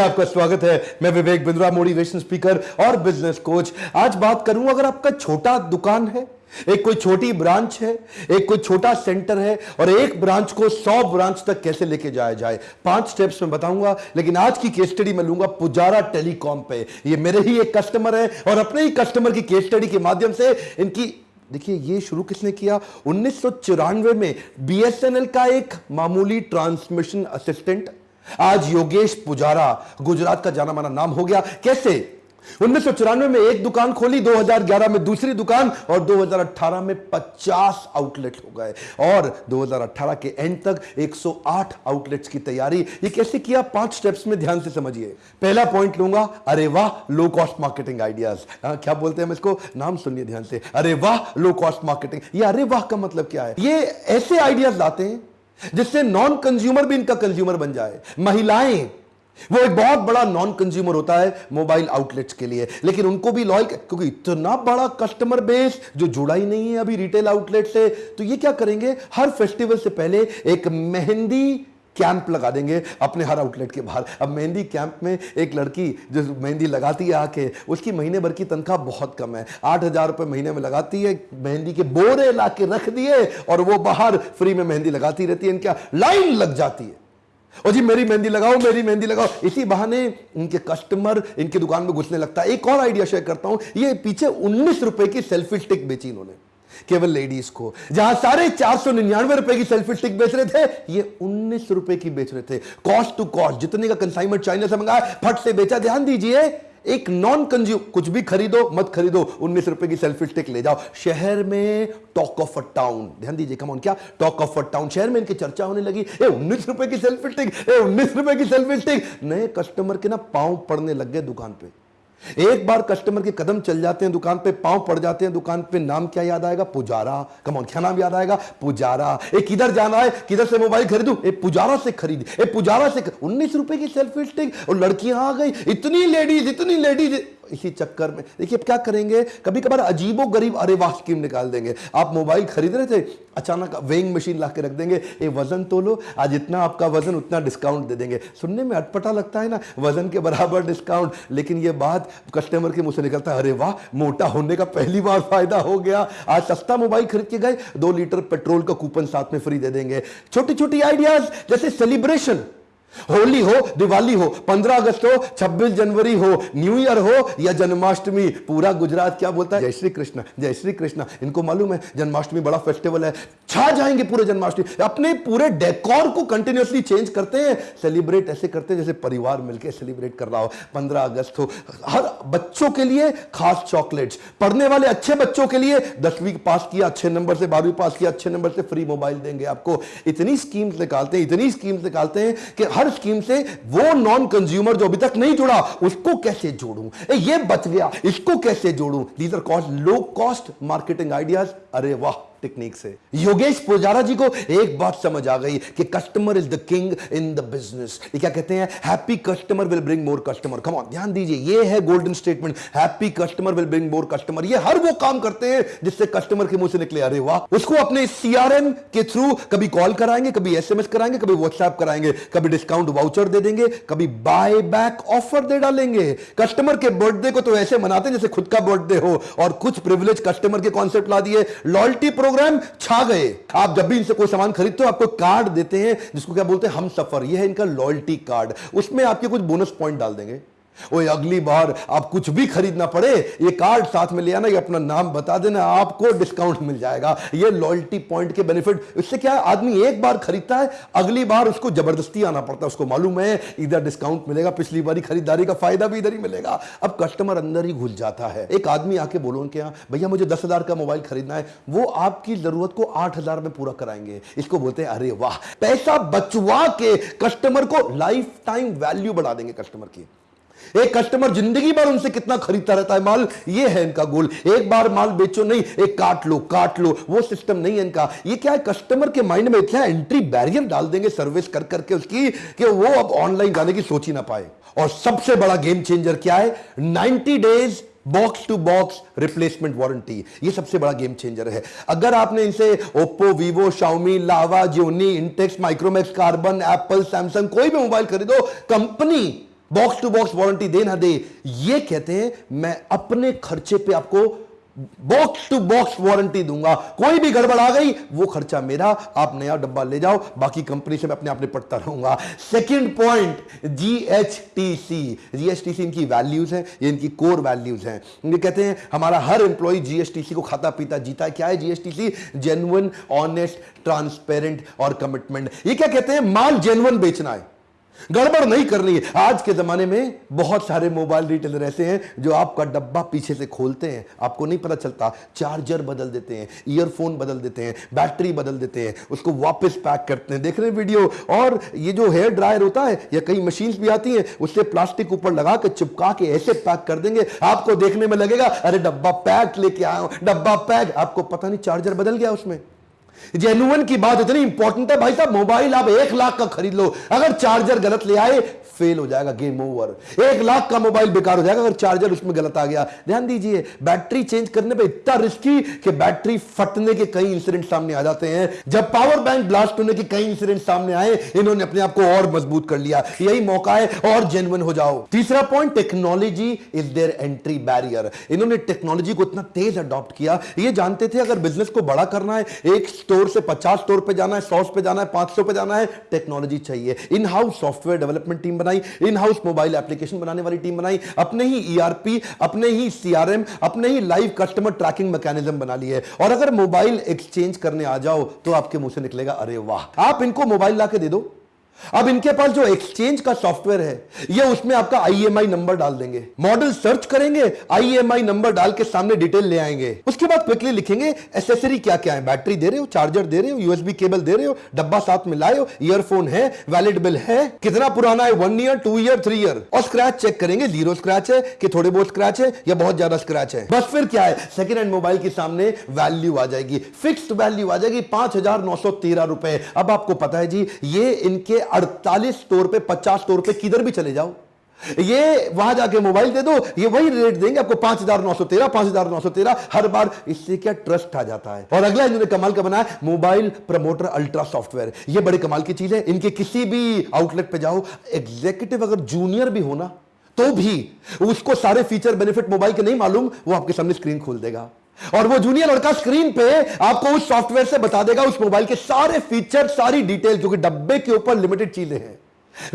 میں آپ کا سواگت ہے۔ میں وویک بندرا موٹیویشن سپیکر اور بزنس کوچ آج بات کروں اگر آپ کا چھوٹا دکان ہے، ایک کوئی چھوٹی برانچ ہے، ایک کوئی چھوٹا سینٹر ہے اور ایک برانچ کو سو برانچ تک کیسے لے کے جائے جائے؟ پانچ سٹیپس میں بتاؤں گا، لیکن آج کی کیس سٹڈی میں لوں گا پجارا ٹیلی کام پہ۔ یہ میرے ہی ایک کسٹمر ہے اور اپنے ہی کسٹمر کی کیس سٹڈی کے مادیم سے ان کی دیکھیے، یہ شروع کس نے کیا؟ انیس سو چورانوے میں بی ایس این ایل کا ایک معمولی ٹرانسمیشن اسسٹنٹ آج یوگیش پجارا گجرات کا جانا مانا نام ہو گیا۔ کیسے؟ انیس سو چورانوے میں ایک دکان کھولی دو ہزار گیارہ میں دوسری دکان اور دو ہزار اٹھارہ میں پچاس آؤٹ لیٹ ہو گئے۔ اور دو ہزار اٹھارہ کے اینڈ تک ایک سو آٹھ آؤٹ لیٹس کی تیاری۔ یہ کیسے کیا؟ پانچ سٹیپس میں دھیان سے سمجھیے۔ پہلا پوائنٹ لوں گا، ارے واہ لو کاسٹ مارکیٹنگ آئیڈیاز کیا بولتے ہیں ہم اس کو؟ نام سنیے دھیان سے۔ ارے واہ لو کاسٹ مارکیٹنگ یہ ارے واہ کا مطلب کیا ہے؟ یہ ایسے آئیڈیاز لاتے ہیں جس سے نان کنزیومر بھی ان کا کنزیومر بن جائے۔ مہیلائیں، وہ ایک بہت بڑا نان کنزیومر ہوتا ہے موبائل آؤٹ لیٹس کے لیے۔ لیکن ان کو بھی لائل کیونکہ اتنا بڑا کسٹمر بیس جو جڑا ہی نہیں ہے ابھی ریٹیل آؤٹ لیٹ سے، تو یہ کیا کریں گے؟ ہر فیسٹیول سے پہلے ایک مہندی کیمپ لگا دیں گے اپنے ہر آؤٹ لیٹ کے باہر۔ اب مہندی کیمپ میں ایک لڑکی جو مہندی لگاتی ہے آ کے اس کی مہینے بھر کی تنخواہ بہت کم ہے۔ آٹھ ہزار روپے مہینے میں لگاتی ہے، مہندی کے بورے لا کے رکھ دیے اور وہ باہر فری میں مہندی لگاتی رہتی ہے۔ ان کیا لائن لگ جاتی ہے۔ اور جی میری مہندی لگاؤ، میری مہندی لگاؤ۔ اسی بہانے ان کے کسٹمر ان کی دکان میں گھسنے لگتا ہے۔ ایک اور آئیڈیا شیئر کرتا ہوں، یہ پیچھے انیس روپے کی سیلفی سٹک بیچی انہوں نے۔ کیول لیڈیز کو جہاں سارے چار سو ننانوے روپے کی سیلفی سٹک بیچ رہے تھے یہ انیس روپے کی بیچ رہے تھے کاسٹ ٹو کاسٹ جتنے کا کنسائنمنٹ چائنا سے منگایا پھٹ سے بیچا دھیان دیجیے ایک نان کنزیوم کچھ بھی خریدو مت خریدو انیس روپے کی سیلفی سٹک لے جاؤ شہر میں ٹاک آف اے ٹاؤن دھیان دیجیے کم آن کیا ٹاک آف اے ٹاؤن شہر میں ان کی چرچا ہونے لگی اے انیس روپے کی سیلفی سٹک اے انیس روپے کی سیلفی سٹک نئے کسٹمر کے نا پاؤں پڑنے لگ گئے دکان پہ ایک بار کسٹمر کے قدم چل جاتے ہیں، دکان پہ پاؤں پڑ جاتے ہیں، دکان پہ نام کیا یاد آئے گا؟ پجارا۔ کمون کیا نام یاد آئے گا؟ پجارا۔ اے کدھر جانا ہے، کدھر سے موبائل خریدوں؟ اے پجارا سے خرید۔ اے پجارا سے انیس روپے کی سیلف اور لڑکیاں آ گئی اتنی لیڈیز اتنی لیڈیز ہی چکر میں۔ دیکھیے اب کیا کریں گے؟ کبھی کبھار عجیب و غریب ارے واہ اسکیم نکال دیں گے۔ آپ موبائل خرید رہے تھے، اچانک ویئنگ مشین لا کے رکھ دیں گے۔ اے وزن تو لو، آج اتنا آپ کا وزن، اتنا ڈسکاؤنٹ دے دیں گے۔ سننے میں اٹپٹا لگتا ہے نا، وزن کے برابر ڈسکاؤنٹ لیکن یہ بات کسٹمر کے منہ سے نکلتا ہے۔ ارے واہ، موٹا ہونے کا پہلی بار فائدہ ہو گیا۔ آج سستا موبائل خرید کے گئے، دو لیٹر پیٹرول کا کوپن ساتھ میں فری دے دیں گے۔ چھوٹی چھوٹی آئیڈیاز جیسے سیلیبریشن ہولی ہو، دیوالی ہو، پندرہ اگست ہو، چھبیس جنوری ہو، نیو ایئر ہو یا جنماشٹمی، پورا گجرات کیا بولتا ہے؟ جے شری کرشنا، جے شری کرشنا، ان کو معلوم ہے، جنماشٹمی بڑا فیسٹیول ہے۔ چھا جائیں گے پورے جنماشٹمی۔ اپنے پورے ڈیکور کو کنٹینیوسلی چینج کرتے ہیں۔ سیلیبریٹ ایسے کرتے ہیں جیسے پریوار مل کے سیلیبریٹ کر رہا ہو۔ پندرہ اگست ہو۔ ہر بچوں کے لیے خاص چاکلیٹس پڑھنے والے اچھے بچوں کے لیے دسویں پاس کیا، اچھے نمبر سے بارہویں پاس کیا، اچھے نمبر سے فری موبائل دیں گے آپ کو۔ اتنی اسکیمز نکالتے ہیں، اتنی اسکیمز نکالتے ہیں کہ ہر ہر سکیم سے وہ نان کنزیومر جو ابھی تک نہیں جڑا، اس کو کیسے جوڑوں؟ اے، یہ بچ گیا، اس کو کیسے جوڑوں؟ These cost low cost marketing ideas ارے واہ! ٹیکنیک سے یوگیش پوجارا جی کو ایک بات سمجھ آ گئی کہ customer is the king in the business یہ کیا کہتے ہیں happy customer will bring more customer کم دھیان دیجیے یہ ہے golden statement happy customer will bring more customer یہ ہر وہ کام کرتے ہیں جس سے کسٹمر کے منہ سے نکلے ارے واہ اس کو اپنے سی آر ایم کے تھرو کبھی کال کرائیں گے کبھی ایس ایم ایس کرائیں گے کبھی واٹس ایپ کرائیں گے کبھی ڈسکاؤنٹ واؤچر دے دیں گے کبھی بائی بیک آفر دے ڈالیں گے کسٹمر کے برتھ ڈے کو تو ایسے مناتے ہیں جیسے خود کا برتھ ڈے ہو اور کچھ کسٹمر کے کانسیپٹ لا دیے پرو پروگرام چھا گئے۔ آپ جب بھی ان سے کوئی سامان خریدتے ہو آپ کو کارڈ دیتے ہیں، جس کو کیا بولتے ہیں ہم سفر، یہ ہے ان کا لائلٹی کارڈ اس میں آپ کے کچھ بونس پوائنٹ ڈال دیں گے۔ اوے اگلی بار آپ کچھ بھی خریدنا پڑے، یہ کارڈ ساتھ میں لیا نا یہ اپنا نام بتا دینا، آپ کو ڈسکاؤنٹ مل جائے گا۔ یہ لائلٹی پوائنٹ کے بینیفٹ اس سے کیا ہے آدمی ایک بار خریدتا ہے، اگلی بار اس کو جبردستی آنا پڑتا ہے، اس کو معلوم ہے، ادھر ڈسکاؤنٹ ملے گا، پچھلی باری خریداری کا فائدہ بھی ادھر ہی ملے گا۔ اب کسٹمر اندر ہی گھل جاتا ہے۔ ایک آدمی آ کے بولو ان کے ہاں بھیا، مجھے دس ہزار کا موبائل خریدنا ہے، وہ آپ کی ضرورت کو آٹھ ہزار میں پورا کرائیں گے۔ اس کو بولتے ہیں، ارے واہ، پیسہ بچوا کے کسٹمر کو لائف ٹائم ویلیو بڑھا دیں گے کسٹمر کی۔ ایک کسٹمر زندگی بھر ان سے کتنا خریدتا رہتا ہے مال؟ یہ ہے ان کا گول۔ ایک بار مال بیچو نہیں، ایک کاٹ لو کاٹ لو، وہ سسٹم نہیں ہے ان کا۔ یہ کیا ہے؟ کسٹمر کے مائنڈ میں اتنا انٹری بیریئر ڈال دیں گے سروس کر کر کے اس کی کہ وہ اب آن لائن جانے کی سوچ ہی نہ پائے۔ اور سب سے بڑا گیم چینجر کیا ہے؟ Ninety days box to box replacement warranty یہ سب سے بڑا گیم چینجر ہے۔ اگر آپ نے ان سے Oppo Vivo Xiaomi Lava Gionee Intex Micromax Karbonn Apple Samsung کوئی بھی mobile خریدو company box to box warranty دے نہ دے۔ یہ کہتے ہیں، میں اپنے خرچے پہ آپ کو باکس ٹو باکس وارنٹی دوں گا۔ کوئی بھی گڑبڑ آ گئی، وہ خرچہ میرا، آپ نیا ڈبا لے جاؤ، باقی کمپنی سے میں اپنے آپ نے پڑھتا رہوں گا۔ Second point G H T C G S T C ان کی ویلیوز ہیں، یہ ان کی کور ویلیوز ہیں۔ یہ کہتے ہیں، ہمارا ہر employee G S T C کو کھاتا پیتا جیتا کیا ہے G S T C genuine honest transparent اور کمٹمنٹ یہ کیا کہتے ہیں؟ مال جینون بیچنا ہے۔ گڑبڑ نہیں کرنی۔ ہے آج کے زمانے میں بہت سارے موبائل ریٹیلر ایسے ہیں جو آپ کا ڈبا پیچھے سے کھولتے ہیں۔ آپ کو نہیں پتا چلتا، چارجر بدل دیتے ہیں ایئر فون بدل دیتے ہیں بیٹری بدل دیتے ہیں، اس کو واپس پیک کرتے ہیں۔ دیکھ رہے ہیں ویڈیو اور یہ جو ہیئر ڈرائر ہوتا ہے یا کئی مشینز بھی آتی ہیں، اس سے پلاسٹک اوپر لگا کے، چپکا کے ایسے پیک کر دیں گے۔ آپ کو دیکھنے میں لگے گا، ارے ڈبا پیک لے کے آیا ہوں ڈبا پیک آپ کو پتا نہیں چارجر بدل گیا اس میں۔ جینون کی بات اتنی امپورٹنٹ ہے بھائی صاحب موبائل آپ ایک لاکھ کا خرید لو۔ اگر چارجر غلط لے آئے فیل ہو جائے گا گیم اوور ایک لاکھ کا موبائل بیکار ہو جائے گا اگر چارجر اس میں غلط آ گیا۔ دھیان دیجیے بیٹری چینج کرنے پہ اتنا رسکی کہ بیٹری فٹنے کے کئی انسیڈنٹ سامنے آ جاتے ہیں۔ جب پاور بینک بلاسٹ ہونے کے کئی انسیڈنٹ سامنے آئے، انہوں نے اپنے آپ کو اور مضبوط کر لیا۔ یہی موقع ہے اور جینون ہو جاؤ۔ تیسرا point technology is their entry barrier انہوں نے ٹیکنالوجی کو اتنا تیز اڈاپٹ کیا۔ یہ جانتے تھے، اگر بزنس کو بڑا کرنا ہے، ایک سٹور سے پچاس سٹور پہ جانا ہے، سو پہ جانا ہے، پانچ سو پہ جانا ہے ٹیکنالوجی چاہیے۔ In house software development team بنا بنائی ان ہاؤس موبائل ایپلیکیشن بنانے والی ٹیم بنائی، اپنے ہی ای آر پی اپنے ہی سی آر ایم اپنے ہی لائیو کسٹمر ٹریکنگ میکینزم بنا لی ہے۔ اور اگر موبائل ایکسچینج کرنے آ جاؤ تو آپ کے منہ سے نکلے گا، ارے واہ! آپ ان کو موبائل لا کے دے دو۔ اب ان کے پاس جو ایکسچینج کا سافٹ ویئر ہے، یہ اس میں آپ کا آئی ایم آئی نمبر ڈال دیں گے۔ ماڈل سرچ کریں گے آئی ایم آئی نمبر ڈال کے سامنے ڈیٹیل لے آئیں گے۔ اس کے بعد کوکلی لکھیں گے ایسیسری کیا کیا ہے بیٹری دے رہے ہو چارجر دے رہے ہو یو ایس بی کیبل دے رہے ہو ڈبا ساتھ میں لائے ہو ایئر فون ہے ویلڈ بل ہے۔ کتنا پرانا ہے؟ One year two year three year اور اسکریچ چیک کریں گے زیرو اسکریچ ہے کہ تھوڑے بہت اسکریچ ہے یا بہت زیادہ اسکریچ ہے۔ بس پھر کیا ہے؟ سیکنڈ ہینڈ موبائل کے سامنے ویلو آ جائے گی۔ فکسڈ ویلو آ جائے گی، پانچ ہزار نو سو تیرہ روپے۔ اب آپ کو پتا ہے جی یہ ان کے اڑتالیس سٹور پہ، پچاس سٹور پہ کدھر بھی چلے جاؤ۔ یہ وہاں جا کے موبائل دے دو، یہ وہی ریٹ دیں گے آپ کو پانچ ہزار نو سو تیرہ، پانچ ہزار نو سو تیرہ، ہر بار اس سے کیا ٹرسٹ آ جاتا ہے۔ اور اگلا انہوں نے کمال کا بنایا، mobile promoter ultra software. یہ بڑے کمال کی چیز ہے۔ ان کے کسی بھی آؤٹ لیٹ پہ جاؤ ایگزیکٹو اگر جونیئر بھی ہونا تو بھی اس کو سارے فیچر بینیفٹ موبائل کے نہیں معلوم، وہ آپ کے سامنے اسکرین کھول دے گا۔ اور وہ جونیئر لڑکا سکرین پہ آپ کو اس سافٹ ویئر سے بتا دے گا، اس موبائل کے سارے فیچر ساری ڈیٹیل جو کہ ڈبے کے اوپر لمیٹڈ چیزیں ہیں۔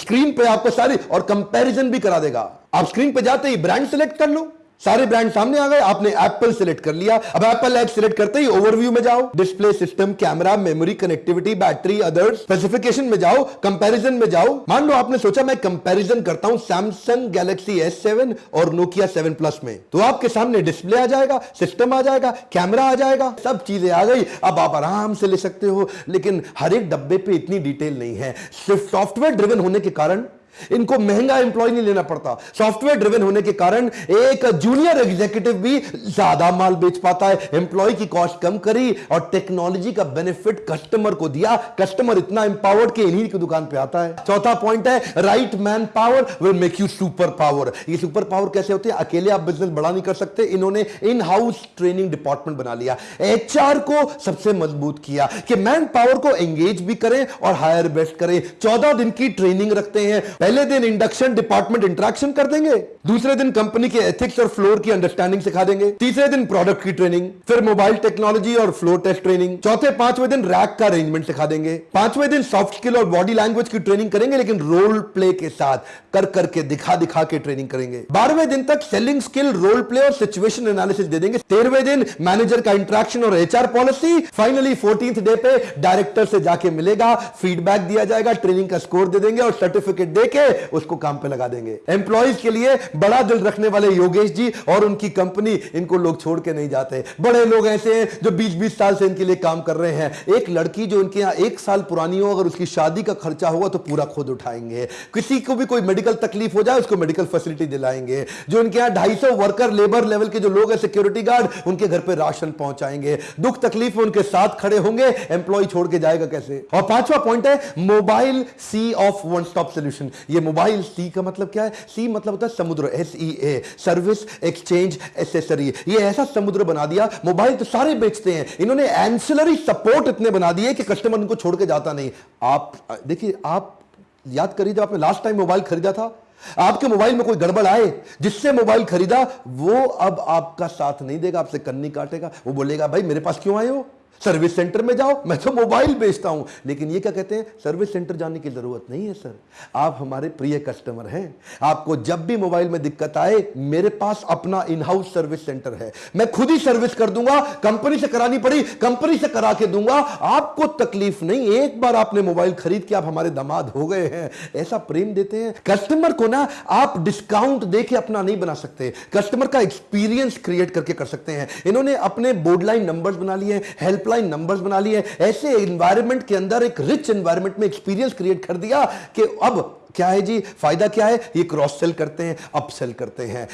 سکرین پہ آپ کو ساری اور کمپیریزن بھی کرا دے گا۔ آپ سکرین پہ جاتے ہی برانڈ سلیکٹ کر لو۔ سارے برانڈ سامنے آ گئے، آپ نے ایپل سلیکٹ کر لیا۔ اب ایپل ایپ سلیکٹ کرتے ہی اوور ویو میں جاؤ۔ Display system camera memory connectivity battery other specification میں جاؤ کمپیریزن میں جاؤ۔ مان لو آپ نے سوچا میں کمپیریزن کرتا ہوں سیمسنگ گیلیکسی ایس سیون اور نوکیا سیون پلس میں۔ تو آپ کے سامنے ڈسپلے آ جائے گا سسٹم آ جائے گا کیمرہ آ جائے گا۔ سب چیزیں آ گئی۔ اب آپ آرام سے لے سکتے ہو، لیکن ہر ایک ڈبے پہ اتنی ڈیٹیل نہیں ہے۔ صرف سافٹ ویئر ڈریون ہونے کے کارن ان کو مہنگا امپلائی نہیں لینا پڑتا۔ سافٹ ویئر ڈریون ہونے کے کارن ایک جونیئر ایگزیکٹو بھی زیادہ مال بیچ پاتا ہے۔ امپلائی کی کاسٹ کم کری اور ٹیکنالوجی کا بینیفٹ کسٹمر کو دیا۔ کسٹمر اتنا امپاورڈ کہ انہی کی دکان پہ آتا ہے۔ چوتھا پوائنٹ ہے right man power will make you super power یہ سپر پاور کیسے ہوتے ہیں؟ اکیلے آپ بزنس بڑا نہیں کر سکتے۔ انہوں نے ان ہاؤس ٹریننگ ڈپارٹمنٹ بنا لیا۔ ایچ آر کو سب سے مضبوط کیا کہ مین پاور کو انگیج بھی کریں اور ہائر بیسٹ کریں۔ چودہ دن کی ٹریننگ رکھتے ہیں۔ پہلے دن انڈکشن ڈپارٹمنٹ انٹریکشن کر دیں گے، دوسرے دن کمپنی کے ایتھکس اور فلور کی انڈرسٹینڈنگ سکھا دیں گے، تیسرے دن پروڈکٹ کی ٹریننگ پھر موبائل ٹیکنالوجی اور فلور ٹیسٹ ٹریننگ چوتھے پانچویں دن ریک کا ارینجمنٹ سکھا دیں گے۔ پانچویں دن سافٹ اسکل اور باڈی لینگویج کی ٹریننگ کریں گے، لیکن رول پلے کے ساتھ کر کر کے دکھا دکھا کے ٹریننگ کریں گے۔ بارہویں دن تک سیلنگ اسکل رول پلے اور سچویشن انالیسس دے دیں گے۔ تیرہویں دن مینیجر کا انٹریکشن اور H R policy finally fourteenth day پہ ڈائریکٹر سے جا کے ملے گا فیڈ بیک دیا جائے گا ٹریننگ کا اسکور دے دیں گے اور سرٹیفکیٹ دے کے کے اس کو کام پہ لگا دیں گے۔ ایمپلائیز کے لیے بڑا دل رکھنے والے یوگیش جی اور ان کی کمپنی، ان کو لوگ چھوڑ کے نہیں جاتے۔ بڑے لوگ ایسے ہیں جو بیس بیس سال سے ان کے لیے کام کر رہے ہیں۔ ایک لڑکی جو ان کے یہاں ایک سال پرانی ہو، اگر اس کی شادی کا خرچہ ہوگا تو پورا خود اٹھائیں گے۔ کسی کو بھی کوئی میڈیکل تکلیف ہو جائے، اس کو میڈیکل فیسلٹی دلائیں گے۔ جو ان کے یہاں ڈھائی سو ورکر لیبر لیول کے جو لوگ ہیں سیکیورٹی گارڈ ان کے گھر پہ راشن پہنچائیں گے۔ دکھ تکلیف ان کے ساتھ کھڑے ہوں گے۔ امپلائی چھوڑ کے جائے گا کیسے؟ اور پانچواں پوائنٹ ہے mobile sea of one stop solution یہ موبائل سی کا مطلب کیا ہے؟ سی مطلب ہوتا ہے Samudra S E A service exchange accessory یہ ایسا سمدر بنا دیا موبائل تو سارے بیچتے ہیں۔ انہوں نے اینسلری سپورٹ اتنے بنا دیے کہ کسٹمر ان کو چھوڑ کے جاتا نہیں۔ آپ دیکھیں آپ یاد کریے جب آپ نے لاسٹ ٹائم موبائل خریدا تھا، آپ کے موبائل میں کوئی گڑبڑ آئے، جس سے موبائل خریدا، وہ اب آپ کا ساتھ نہیں دے گا، آپ سے کنی کاٹے گا، وہ بولے گا، بھائی میرے پاس کیوں آئے ہو؟ سروس سینٹر میں جاؤ، میں تو موبائل بیچتا ہوں۔ لیکن یہ کیا کہتے ہیں؟ سروس سینٹر جانے کی ضرورت نہیں ہے، سر۔ آپ ہمارے پریے کسٹمر ہیں۔ آپ کو جب بھی موبائل میں دقت آئے، میرے پاس اپنا ان ہاؤس سروس سینٹر ہے۔ میں خود ہی سروس کر دوں گا، کمپنی سے کرانی پڑی، کمپنی سے کرا کے دوں گا۔ آپ کو تکلیف نہیں، ایک بار آپ نے موبائل خرید کے آپ ہمارے دماد ہو گئے ہیں۔ ایسا پریم دیتے ہیں۔ کسٹمر کو نا آپ ڈسکاؤنٹ دے کے اپنا نہیں بنا سکتے۔ کسٹمر کا ایکسپیرینس کریٹ کر کے کر سکتے ہیں۔ انہوں نے اپنے بورڈ لائن نمبرز بنا لیے ہیلپ لائن نمبرز بنا لیے ایسے انوائرمنٹ کے اندر ایک رچ انوائرمنٹ میں ایکسپیرینس کریٹ کر دیا کہ اب کیا ہے جی؟ فائدہ کیا ہے؟ یہ کراس سیل کرتے ہیں اپ سیل کرتے ہیں۔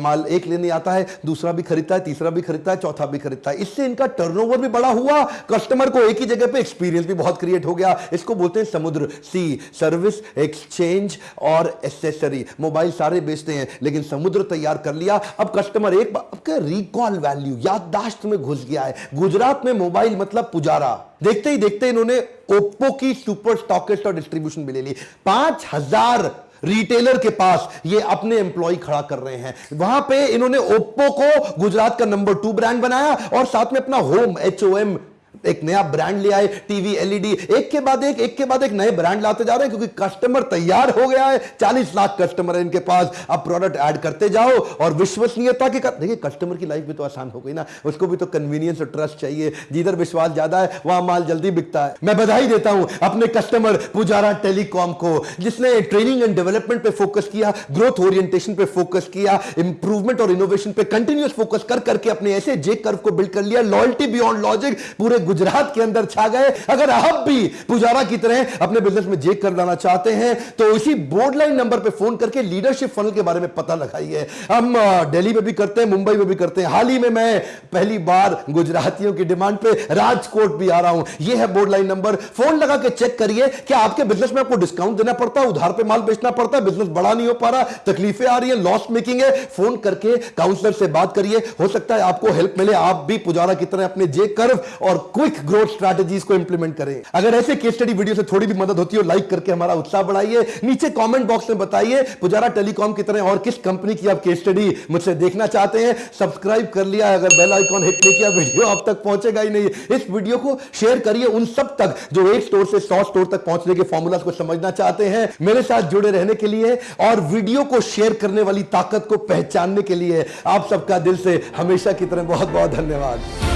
مال ایک لینے آتا ہے، دوسرا بھی خریدتا ہے، تیسرا بھی خریدتا ہے، چوتھا بھی خریدتا ہے۔ اس سے ان کا ٹرن اوور بھی بڑا ہوا۔ کسٹمر کو ایک ہی جگہ پہ ایکسپیرینس بھی بہت کریٹ ہو گیا۔ اس کو بولتے ہیں سمندر سی سروس ایکسچینج اور ایسیسری موبائل سارے بیچتے ہیں، لیکن سمندر تیار کر لیا۔ اب کسٹمر ایک ریکال ویلیو یادداشت میں گھس گیا ہے۔ گجرات میں موبائل مطلب پجارا۔ دیکھتے ہی دیکھتے انہوں نے اوپو کی سپر سٹاکسٹ اور ڈسٹریبیوشن بھی لے لی۔ پانچ ہزار ریٹیلر کے پاس یہ اپنے امپلائی کھڑا کر رہے ہیں۔ وہاں پہ انہوں نے اوپو کو گجرات کا نمبر ٹو برانڈ بنایا اور ساتھ میں اپنا ہوم ایچ او ایم ایک نیا برانڈ لے آئے، T V L E D ایک کے بعد ایک ایک کے بعد ایک نئے برانڈ لاتے جا رہے ہیں کیونکہ کسٹمر تیار ہو گیا ہے۔ چالیس لاکھ کسٹمر ان کے پاس۔ اب پروڈکٹ ایڈ کرتے جاؤ اور وشوسنیتا کے دیکھیں کسٹمر کی لائف بھی تو آسان ہو گئی نا۔ اس کو بھی تو کنوینئنس اور ٹرسٹ چاہیے۔ جدھر وشواس زیادہ ہے، وہاں مال جلدی بکتا ہے۔ میں بدھائی دیتا ہوں اپنے کسٹمر پجارا ٹیلی کام کو، جس نے ٹریننگ اینڈ ڈیولپمنٹ پہ فوکس کیا گروتھ اورینٹیشن پہ فوکس کیا امپروومنٹ اور انوویشن پہ کنٹینیوس فوکس کر کر کے اپنے ایسے جے کرو کو بلڈ کر لیا۔ لائلٹی بیونڈ لاجک پورے گجرات کے اندر چھا گئے۔ اگر آپ بھی پجارا کی طرح اپنے بزنس میں جیک کر لانا چاہتے ہیں، تو اسی بورڈ لائن نمبر پہ فون کر کے لیڈرشپ فنل کے بارے میں پتہ لگائیے۔ ہم ڈیلی میں بھی کرتے ہیں، ممبئی میں بھی کرتے ہیں۔ حال ہی میں میں پہلی بار گجراتیوں کی ڈیمانڈ پہ راج کوٹ بھی آ رہا ہوں۔ یہ ہے بورڈ لائن نمبر فون لگا کے چیک کریے کیا آپ کے بزنس میں آپ کو ڈسکاؤنٹ دینا پڑتا ہے، ادھار پہ مال بیچنا پڑتا ہے بزنس بڑا نہیں ہو پا رہا، تکلیفیں آ رہی ہیں لاس میکنگ ہے۔ فون کر کے کاؤنسلر سے بات کریے۔ ہو سکتا ہے آپ کو ہیلپ ملے، آپ بھی پجارا کی طرح اپنے جے کرو اور کوئک گروتھ اسٹریٹجیز کو امپلیمنٹ کریں۔ اگر ایسے کیس سٹڈی ویڈیو سے تھوڑی بھی مدد ہوتی ہے لائک کر کے ہمارا اتساہ بڑھائیے، نیچے کامنٹ باکس میں بتائیے پجارا ٹیلی کام کی طرح اور کس کمپنی کی آپ کیس سٹڈی مجھ سے دیکھنا چاہتے ہیں۔ سبسکرائب کر لیا، اگر بیل آئیکن ہٹ نہیں کیا ویڈیو آپ تک پہنچے گا ہی نہیں۔ اس ویڈیو کو شیئر کریے ان سب تک جو ایک سٹور سے سو سٹور تک پہنچنے کے فارمولاز کو سمجھنا چاہتے ہیں۔ میرے ساتھ جڑے رہنے کے لیے اور ویڈیو کو شیئر کرنے والی طاقت کو پہچاننے کے لیے آپ سب کا دل سے ہمیشہ کی طرح بہت بہت دھنیواد۔